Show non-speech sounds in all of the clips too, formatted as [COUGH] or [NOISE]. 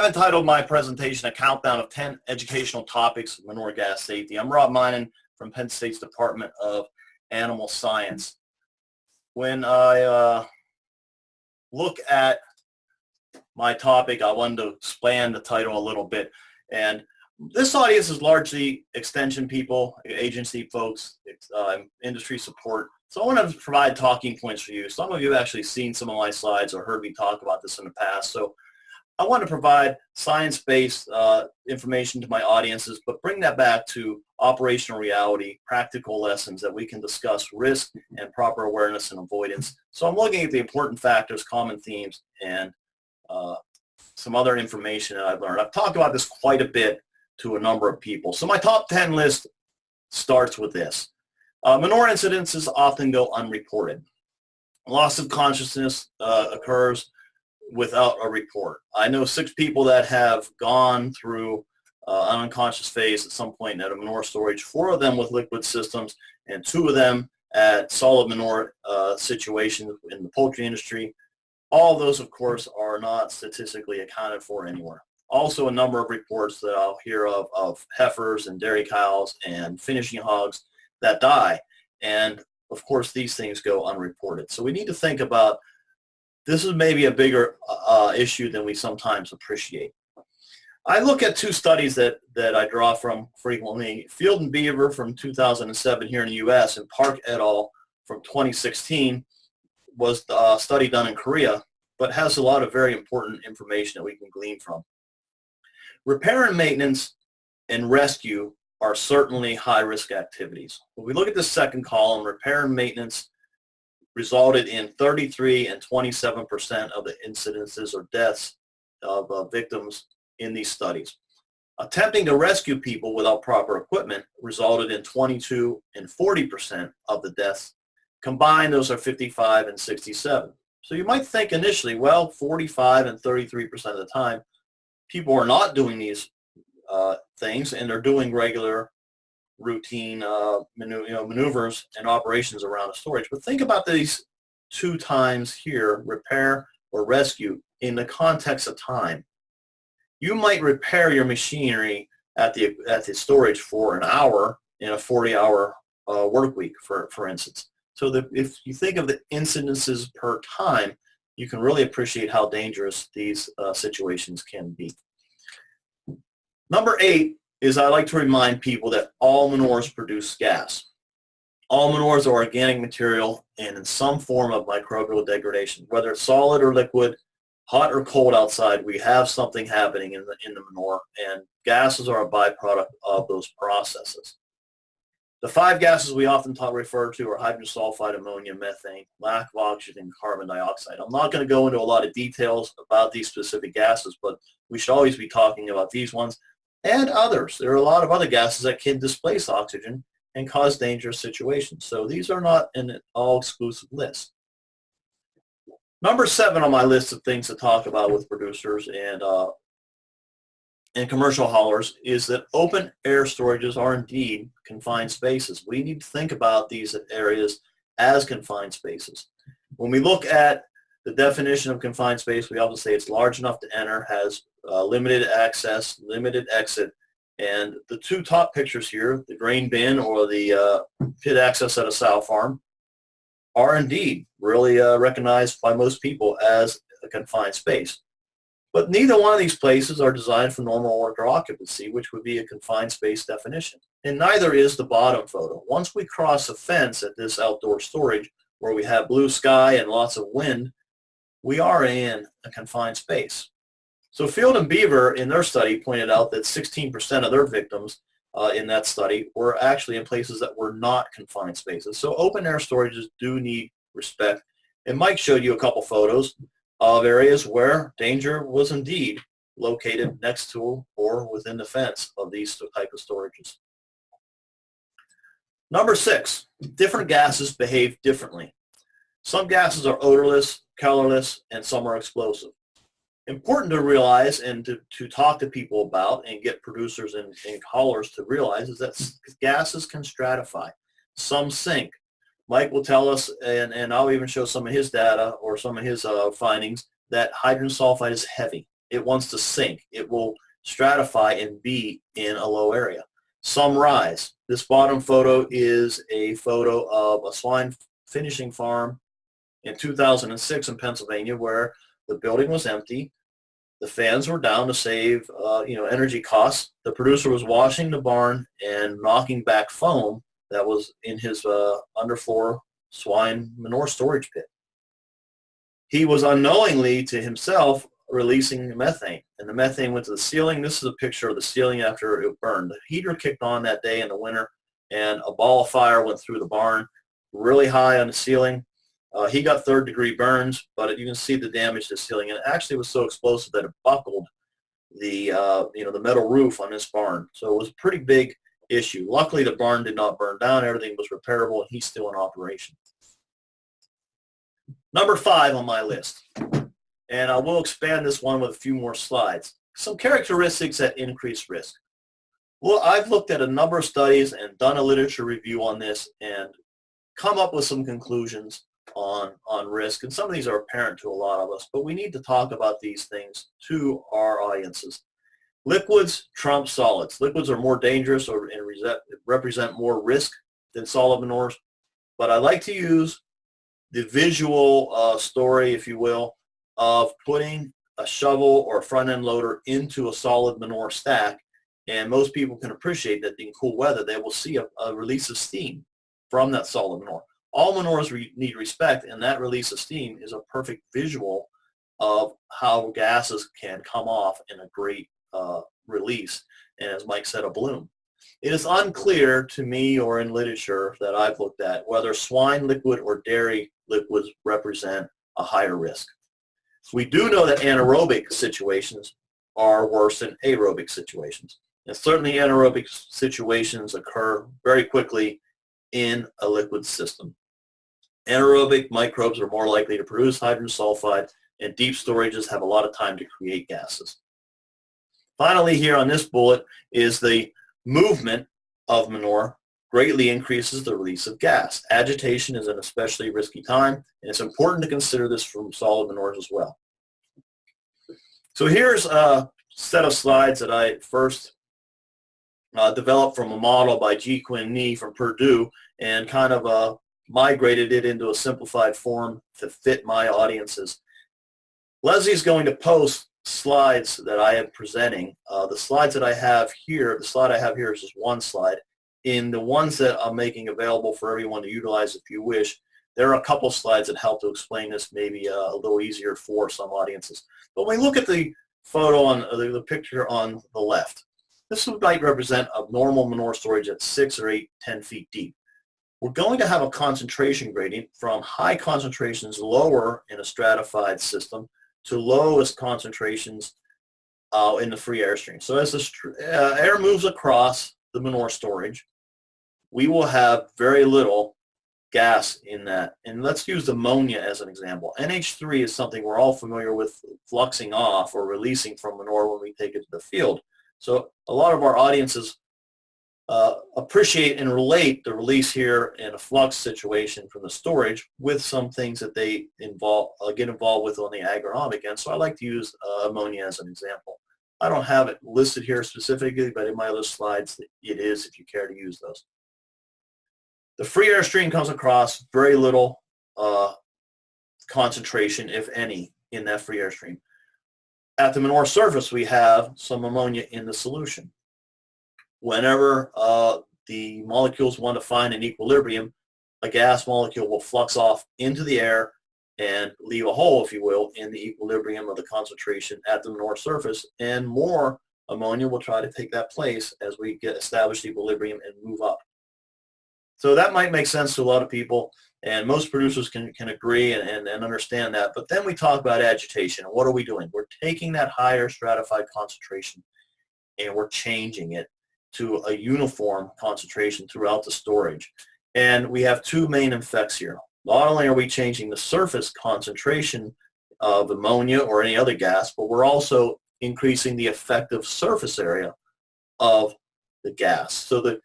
I've entitled my presentation a countdown of 10 educational topics of manure gas safety. I'm Rob Meinen from Penn State's Department of Animal Science. When I uh, look at my topic, I wanted to expand the title a little bit. And this audience is largely extension people, agency folks, uh, industry support. So I want to provide talking points for you. Some of you have actually seen some of my slides or heard me talk about this in the past. So I want to provide science-based uh, information to my audiences, but bring that back to operational reality, practical lessons that we can discuss risk and proper awareness and avoidance. So I'm looking at the important factors, common themes, and uh, some other information that I've learned. I've talked about this quite a bit to a number of people. So my top 10 list starts with this. Uh, incidences often go unreported. Loss of consciousness uh, occurs without a report. I know six people that have gone through uh, an unconscious phase at some point at a manure storage, four of them with liquid systems, and two of them at solid manure uh, situations in the poultry industry. All those, of course, are not statistically accounted for anywhere. Also, a number of reports that I'll hear of of heifers and dairy cows and finishing hogs that die. And of course, these things go unreported. So we need to think about this is maybe a bigger uh, issue than we sometimes appreciate. I look at two studies that, that I draw from frequently, Field and Beaver from 2007 here in the U.S. and Park et al. from 2016 was a study done in Korea, but has a lot of very important information that we can glean from. Repair and maintenance and rescue are certainly high-risk activities. When we look at the second column, repair and maintenance resulted in 33 and 27% of the incidences or deaths of uh, victims in these studies. Attempting to rescue people without proper equipment resulted in 22 and 40% of the deaths. Combined, those are 55 and 67. So you might think initially, well, 45 and 33% of the time, people are not doing these uh, things and they're doing regular routine uh, manu you know, maneuvers and operations around a storage. But think about these two times here, repair or rescue, in the context of time. You might repair your machinery at the, at the storage for an hour in a 40-hour uh, work week, for, for instance. So that if you think of the incidences per time, you can really appreciate how dangerous these uh, situations can be. Number eight is I like to remind people that all manures produce gas. All manures are organic material and in some form of microbial degradation, whether it's solid or liquid, hot or cold outside, we have something happening in the, in the manure and gases are a byproduct of those processes. The five gases we often talk, refer to are hydrogen sulfide, ammonia, methane, lack of oxygen, carbon dioxide. I'm not going to go into a lot of details about these specific gases, but we should always be talking about these ones and others. There are a lot of other gases that can displace oxygen and cause dangerous situations. So these are not an all-exclusive list. Number seven on my list of things to talk about with producers and uh, and commercial haulers is that open air storages are indeed confined spaces. We need to think about these areas as confined spaces. When we look at the definition of confined space, we often say it's large enough to enter, has uh, limited access, limited exit. And the two top pictures here, the grain bin or the uh, pit access at a sow farm, are indeed really uh, recognized by most people as a confined space. But neither one of these places are designed for normal worker occupancy, which would be a confined space definition. And neither is the bottom photo. Once we cross a fence at this outdoor storage where we have blue sky and lots of wind, we are in a confined space. So Field and Beaver in their study pointed out that 16% of their victims uh, in that study were actually in places that were not confined spaces. So open air storages do need respect. And Mike showed you a couple photos of areas where danger was indeed located next to or within the fence of these type of storages. Number six, different gases behave differently. Some gases are odorless, colorless, and some are explosive important to realize and to, to talk to people about and get producers and, and haulers to realize is that gases can stratify. Some sink. Mike will tell us, and, and I'll even show some of his data or some of his uh, findings, that hydrogen sulfide is heavy. it wants to sink. It will stratify and be in a low area. Some rise. This bottom photo is a photo of a swine finishing farm in 2006 in Pennsylvania where the building was empty. The fans were down to save, uh, you know, energy costs. The producer was washing the barn and knocking back foam that was in his uh, underfloor swine manure storage pit. He was unknowingly to himself releasing methane, and the methane went to the ceiling. This is a picture of the ceiling after it burned. The heater kicked on that day in the winter, and a ball of fire went through the barn, really high on the ceiling. Uh, he got third degree burns, but you can see the damage to the ceiling. And it actually was so explosive that it buckled the, uh, you know, the metal roof on this barn. So it was a pretty big issue. Luckily, the barn did not burn down. Everything was repairable, and he's still in operation. Number five on my list, and I will expand this one with a few more slides. Some characteristics that increase risk. Well, I've looked at a number of studies and done a literature review on this and come up with some conclusions on, on risk. And some of these are apparent to a lot of us, but we need to talk about these things to our audiences. Liquids trump solids. Liquids are more dangerous or and represent more risk than solid manures. But I like to use the visual uh, story, if you will, of putting a shovel or a front end loader into a solid manure stack. And most people can appreciate that in cool weather, they will see a, a release of steam from that solid manure. All manures re need respect, and that release of steam is a perfect visual of how gases can come off in a great uh, release, and as Mike said, a bloom. It is unclear to me or in literature that I've looked at whether swine liquid or dairy liquids represent a higher risk. We do know that anaerobic situations are worse than aerobic situations. And certainly anaerobic situations occur very quickly in a liquid system. Anaerobic microbes are more likely to produce hydrogen sulfide and deep storages have a lot of time to create gases. Finally here on this bullet is the movement of manure greatly increases the release of gas. Agitation is an especially risky time and it's important to consider this from solid manures as well. So here's a set of slides that I first uh, developed from a model by Ji-Qin Ni from Purdue and kind of uh, migrated it into a simplified form to fit my audiences. Leslie's going to post slides that I am presenting. Uh, the slides that I have here, the slide I have here is just one slide. In the ones that I'm making available for everyone to utilize if you wish, there are a couple slides that help to explain this maybe uh, a little easier for some audiences. But when we look at the photo on uh, the, the picture on the left, this might represent a normal manure storage at six or eight, ten feet deep. We're going to have a concentration gradient from high concentrations lower in a stratified system to lowest concentrations uh, in the free airstream. So as the uh, air moves across the manure storage, we will have very little gas in that. And let's use ammonia as an example. NH3 is something we're all familiar with fluxing off or releasing from manure when we take it to the field. So a lot of our audiences uh, appreciate and relate the release here in a flux situation from the storage with some things that they involve, uh, get involved with on the agronomic end. So I like to use uh, ammonia as an example. I don't have it listed here specifically, but in my other slides it is if you care to use those. The free air stream comes across very little uh, concentration, if any, in that free air stream. At the manure surface, we have some ammonia in the solution whenever uh, the molecules want to find an equilibrium, a gas molecule will flux off into the air and leave a hole, if you will, in the equilibrium of the concentration at the manure surface, and more ammonia will try to take that place as we get established equilibrium and move up. So that might make sense to a lot of people, and most producers can, can agree and, and, and understand that. But then we talk about agitation, and what are we doing? We're taking that higher stratified concentration, and we're changing it to a uniform concentration throughout the storage. And we have two main effects here. Not only are we changing the surface concentration of ammonia or any other gas, but we're also increasing the effective surface area of the gas. So the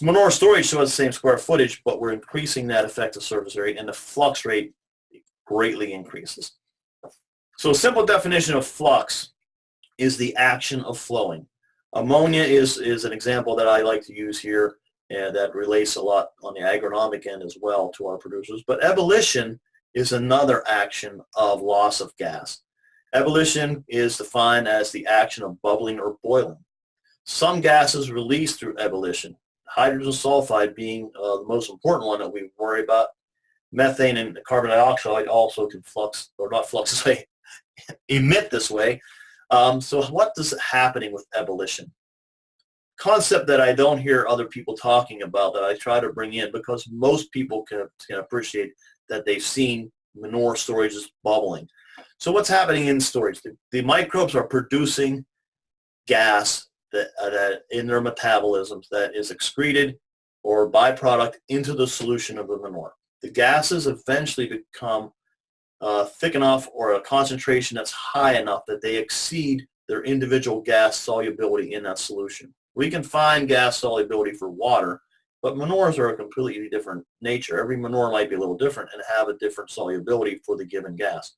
manure storage still has the same square footage, but we're increasing that effective surface area and the flux rate greatly increases. So a simple definition of flux is the action of flowing. Ammonia is, is an example that I like to use here and that relates a lot on the agronomic end as well to our producers. But ebullition is another action of loss of gas. Ebullition is defined as the action of bubbling or boiling. Some gases released through ebullition, hydrogen sulfide being uh, the most important one that we worry about. Methane and carbon dioxide also can flux, or not flux [LAUGHS] this way, emit this way. Um, so what is happening with ebullition? Concept that I don't hear other people talking about that I try to bring in because most people can, can appreciate that they've seen manure storages bubbling. So what's happening in storage? The, the microbes are producing gas that, uh, that in their metabolisms that is excreted or byproduct into the solution of the manure. The gases eventually become uh, thick enough or a concentration that's high enough that they exceed their individual gas solubility in that solution. We can find gas solubility for water, but manures are a completely different nature. Every manure might be a little different and have a different solubility for the given gas.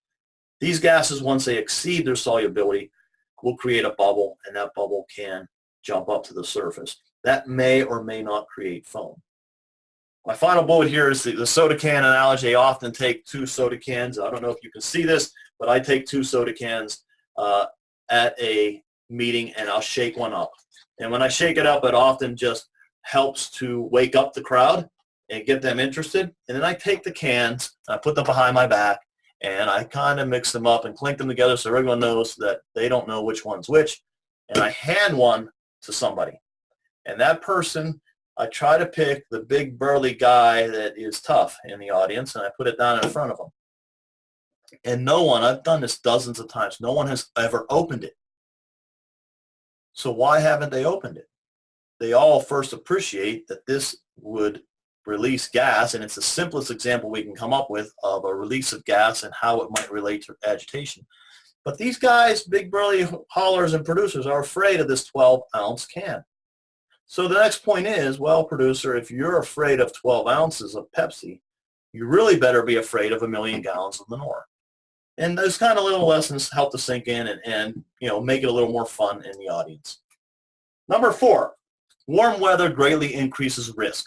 These gases, once they exceed their solubility, will create a bubble, and that bubble can jump up to the surface. That may or may not create foam. My final bullet here is the, the soda can analogy. I often take two soda cans. I don't know if you can see this, but I take two soda cans uh, at a meeting and I'll shake one up. And when I shake it up, it often just helps to wake up the crowd and get them interested. And then I take the cans, I put them behind my back, and I kind of mix them up and clink them together so everyone knows that they don't know which one's which. And I hand one to somebody. And that person, I try to pick the big burly guy that is tough in the audience, and I put it down in front of them. And no one, I've done this dozens of times, no one has ever opened it. So why haven't they opened it? They all first appreciate that this would release gas, and it's the simplest example we can come up with of a release of gas and how it might relate to agitation. But these guys, big burly haulers and producers, are afraid of this 12-ounce can. So the next point is, well, producer, if you're afraid of 12 ounces of Pepsi, you really better be afraid of a million gallons of manure. And those kind of little lessons help to sink in and, and you know make it a little more fun in the audience. Number four, warm weather greatly increases risk.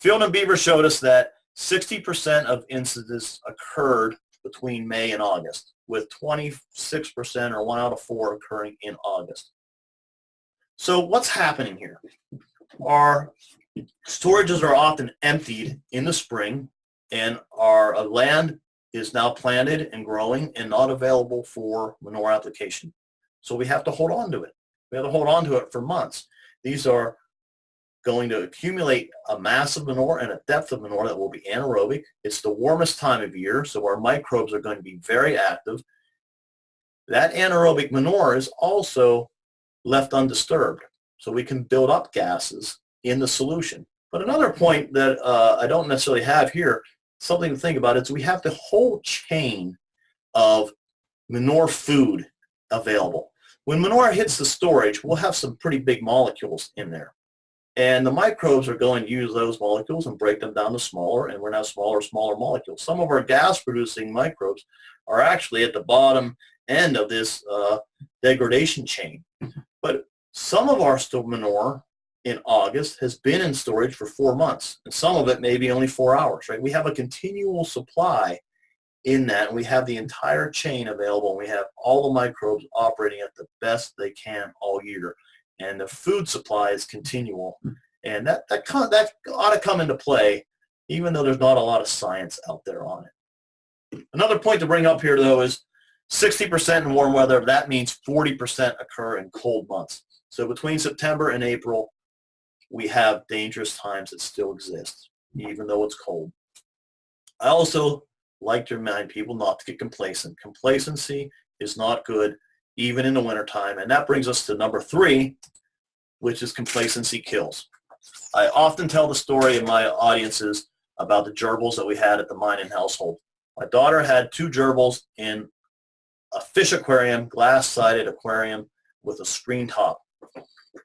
Field and Beaver showed us that 60% of incidents occurred between May and August, with 26% or one out of four occurring in August. So what's happening here? Our storages are often emptied in the spring and our uh, land is now planted and growing and not available for manure application. So we have to hold on to it. We have to hold on to it for months. These are going to accumulate a mass of manure and a depth of manure that will be anaerobic. It's the warmest time of year, so our microbes are going to be very active. That anaerobic manure is also left undisturbed. So we can build up gases in the solution. But another point that uh, I don't necessarily have here, something to think about, is we have the whole chain of manure food available. When manure hits the storage, we'll have some pretty big molecules in there. And the microbes are going to use those molecules and break them down to smaller, and we're now smaller, smaller molecules. Some of our gas-producing microbes are actually at the bottom end of this uh, degradation chain. But some of our still manure in August has been in storage for four months, and some of it maybe only four hours, right? We have a continual supply in that, and we have the entire chain available, and we have all the microbes operating at the best they can all year. And the food supply is continual, and that, that, that ought to come into play, even though there's not a lot of science out there on it. Another point to bring up here, though, is 60% in warm weather, that means 40% occur in cold months. So between September and April, we have dangerous times that still exist, even though it's cold. I also like to remind people not to get complacent. Complacency is not good, even in the wintertime. And that brings us to number three, which is complacency kills. I often tell the story in my audiences about the gerbils that we had at the Meinen household. My daughter had two gerbils in a fish aquarium, glass-sided aquarium with a screen top.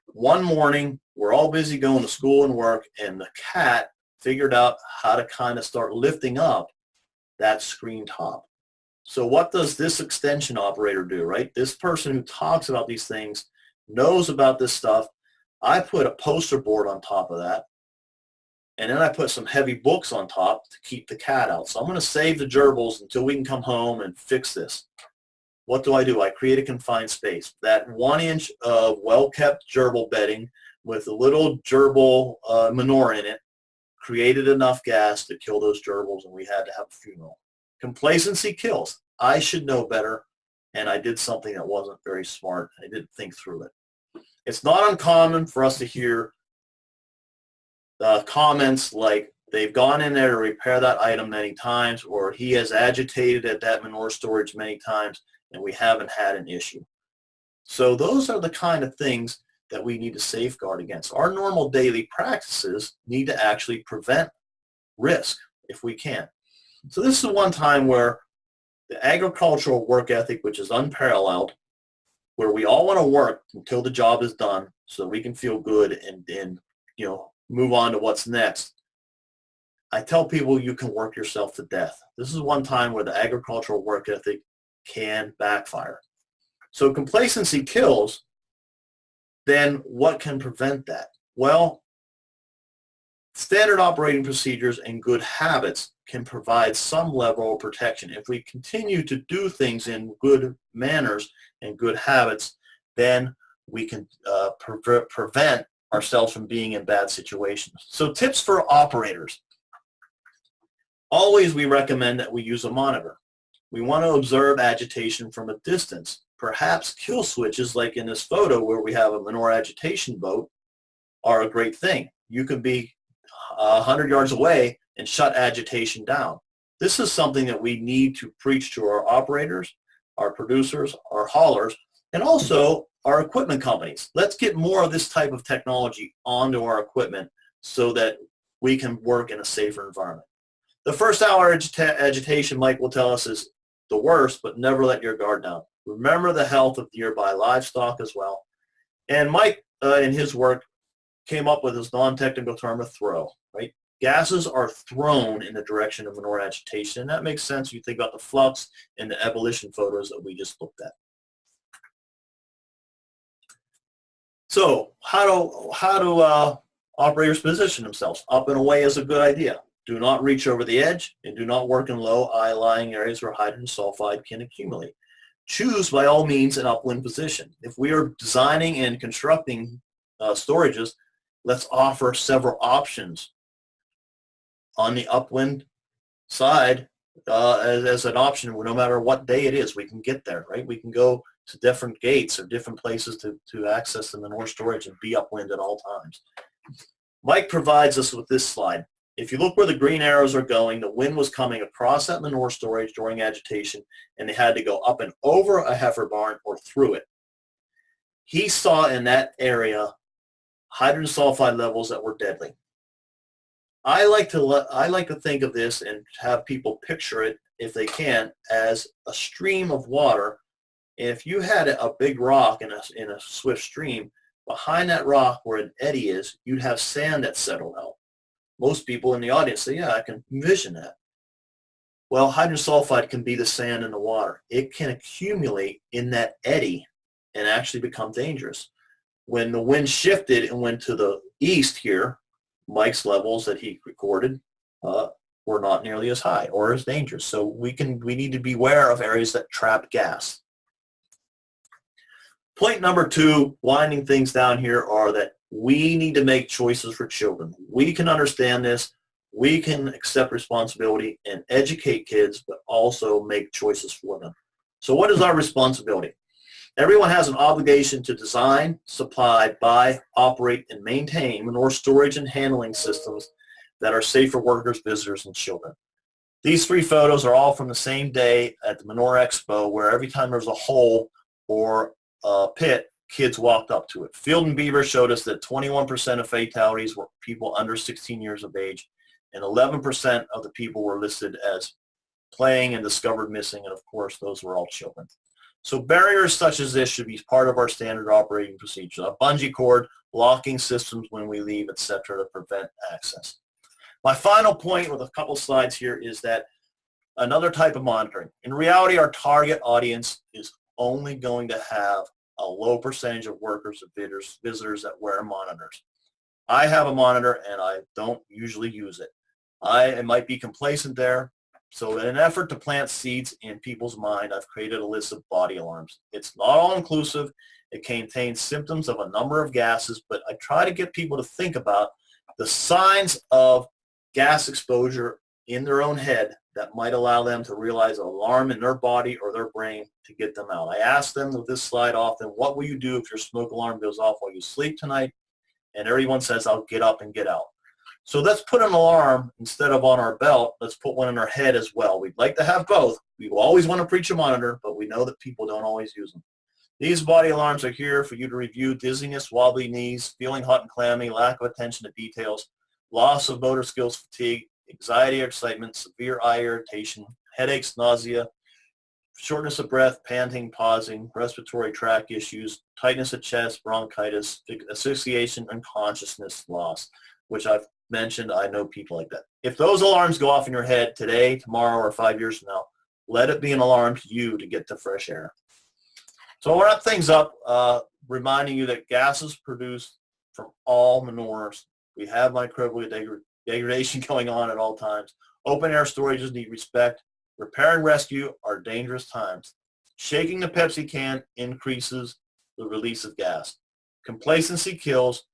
One morning, we're all busy going to school and work, and the cat figured out how to kind of start lifting up that screen top. So what does this extension operator do, right? This person who talks about these things knows about this stuff. I put a poster board on top of that. And then I put some heavy books on top to keep the cat out. So I'm going to save the gerbils until we can come home and fix this. What do I do? I create a confined space. That one inch of well-kept gerbil bedding with a little gerbil uh, manure in it created enough gas to kill those gerbils and we had to have a funeral. Complacency kills. I should know better and I did something that wasn't very smart. I didn't think through it. It's not uncommon for us to hear uh, comments like they've gone in there to repair that item many times or he has agitated at that manure storage many times and we haven't had an issue. So those are the kind of things that we need to safeguard against. Our normal daily practices need to actually prevent risk if we can. So this is one time where the agricultural work ethic, which is unparalleled, where we all want to work until the job is done so we can feel good and, and you know move on to what's next. I tell people you can work yourself to death. This is one time where the agricultural work ethic can backfire. So complacency kills, then what can prevent that? Well, standard operating procedures and good habits can provide some level of protection. If we continue to do things in good manners and good habits, then we can uh, pre prevent ourselves from being in bad situations. So tips for operators. Always we recommend that we use a monitor. We want to observe agitation from a distance. Perhaps kill switches like in this photo where we have a manure agitation boat are a great thing. You can be 100 yards away and shut agitation down. This is something that we need to preach to our operators, our producers, our haulers, and also our equipment companies. Let's get more of this type of technology onto our equipment so that we can work in a safer environment. The first hour agita agitation, Mike will tell us, is the worst, but never let your guard down. Remember the health of nearby livestock as well. And Mike, uh, in his work, came up with his non-technical term of throw, right? Gases are thrown in the direction of manure agitation, and that makes sense if you think about the flux and the ebullition photos that we just looked at. So how do, how do uh, operators position themselves? Up and away is a good idea. Do not reach over the edge and do not work in low eye-lying areas where hydrogen sulfide can accumulate. Choose by all means an upwind position. If we are designing and constructing uh, storages, let's offer several options on the upwind side uh, as, as, an option no matter what day it is we can get there right we can go to different gates or different places to, to access the manure storage and be upwind at all times. Mike provides us with this slide. If you look where the green arrows are going, the wind was coming across that manure storage during agitation and they had to go up and over a heifer barn or through it. He saw in that area hydrogen sulfide levels that were deadly. I like to I like to think of this and have people picture it if they can as a stream of water if you had a big rock in a, in a swift stream, behind that rock where an eddy is, you'd have sand that settled out. Most people in the audience say, yeah, I can envision that. Well, hydrogen sulfide can be the sand in the water. It can accumulate in that eddy and actually become dangerous. When the wind shifted and went to the east here, Mike's levels that he recorded uh, were not nearly as high or as dangerous. So we can we need to beware of areas that trap gas. Point number two, winding things down here, are that we need to make choices for children. We can understand this. We can accept responsibility and educate kids, but also make choices for them. So what is our responsibility? Everyone has an obligation to design, supply, buy, operate, and maintain manure storage and handling systems that are safe for workers, visitors, and children. These three photos are all from the same day at the Manure Expo where every time there's a hole or a pit, kids walked up to it. Field and Beaver showed us that 21% of fatalities were people under 16 years of age, and 11% of the people were listed as playing and discovered missing, and of course, those were all children. So barriers such as this should be part of our standard operating procedure. A bungee cord, locking systems when we leave, etc. to prevent access. My final point with a couple slides here is that Another type of monitoring. In reality, our target audience is only going to have a low percentage of workers or visitors, visitors that wear monitors. I have a monitor and I don't usually use it. I might be complacent there. So in an effort to plant seeds in people's mind, I've created a list of body alarms. It's not all inclusive. It contains symptoms of a number of gases, but I try to get people to think about the signs of gas exposure in their own head that might allow them to realize an alarm in their body or their brain to get them out. I ask them with this slide often, what will you do if your smoke alarm goes off while you sleep tonight? And everyone says, I'll get up and get out. So let's put an alarm instead of on our belt. Let's put one in our head as well. We'd like to have both. We always want to preach a monitor, but we know that people don't always use them. These body alarms are here for you to review dizziness, wobbly knees, feeling hot and clammy, lack of attention to details, loss of motor skills, fatigue, anxiety or excitement, severe eye irritation, headaches, nausea, shortness of breath, panting, pausing, respiratory tract issues, tightness of chest, bronchitis, asphyxiation, unconsciousness loss, which I've mentioned. I know people like that. If those alarms go off in your head today, tomorrow, or five years from now, let it be an alarm to you to get the fresh air. So I'll wrap things up, uh, reminding you that gases produced from all manures. We have microbial degradation [LAUGHS] going on at all times. Open air storages need respect. Repair and rescue are dangerous times. Shaking the Pepsi can increases the release of gas. Complacency kills.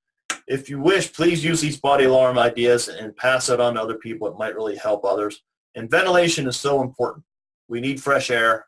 If you wish, please use these body alarm ideas and pass it on to other people. It might really help others. And ventilation is so important. We need fresh air.